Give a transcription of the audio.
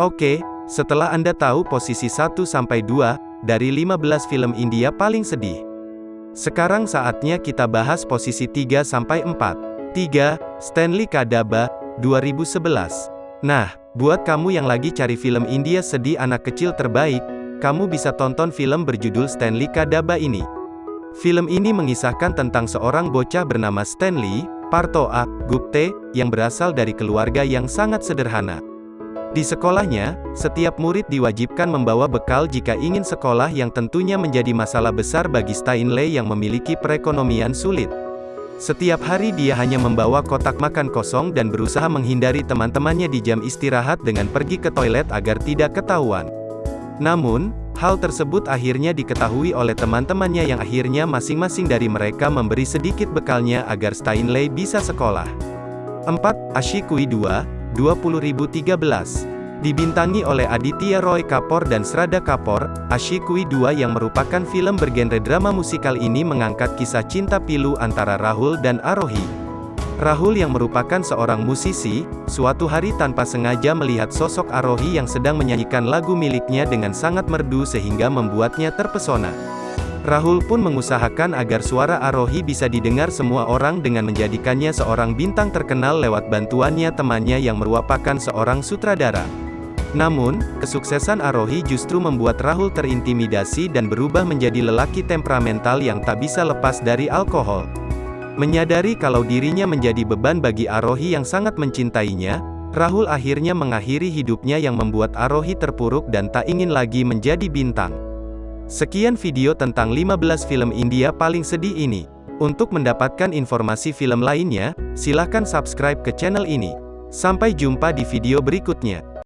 Oke, setelah Anda tahu posisi 1-2 dari 15 film India paling sedih. Sekarang saatnya kita bahas posisi 3-4. 3. Stanley Kadaba, 2011. Nah, buat kamu yang lagi cari film India sedih anak kecil terbaik, kamu bisa tonton film berjudul Stanley Kadaba ini. Film ini mengisahkan tentang seorang bocah bernama Stanley, Partoa, Gupte, yang berasal dari keluarga yang sangat sederhana. Di sekolahnya, setiap murid diwajibkan membawa bekal jika ingin sekolah yang tentunya menjadi masalah besar bagi Steinley yang memiliki perekonomian sulit. Setiap hari dia hanya membawa kotak makan kosong dan berusaha menghindari teman-temannya di jam istirahat dengan pergi ke toilet agar tidak ketahuan. Namun, hal tersebut akhirnya diketahui oleh teman-temannya yang akhirnya masing-masing dari mereka memberi sedikit bekalnya agar Steinley bisa sekolah. 4. Ashikui 2, 20.013. Dibintangi oleh Aditya Roy Kapoor dan Srada Kapoor, Ashikui 2 yang merupakan film bergenre drama musikal ini mengangkat kisah cinta pilu antara Rahul dan Arohi. Rahul yang merupakan seorang musisi, suatu hari tanpa sengaja melihat sosok Arohi yang sedang menyanyikan lagu miliknya dengan sangat merdu sehingga membuatnya terpesona. Rahul pun mengusahakan agar suara Arohi bisa didengar semua orang dengan menjadikannya seorang bintang terkenal lewat bantuannya temannya yang merupakan seorang sutradara. Namun, kesuksesan Arohi justru membuat Rahul terintimidasi dan berubah menjadi lelaki temperamental yang tak bisa lepas dari alkohol. Menyadari kalau dirinya menjadi beban bagi Arohi yang sangat mencintainya, Rahul akhirnya mengakhiri hidupnya yang membuat Arohi terpuruk dan tak ingin lagi menjadi bintang. Sekian video tentang 15 film India paling sedih ini. Untuk mendapatkan informasi film lainnya, silahkan subscribe ke channel ini. Sampai jumpa di video berikutnya.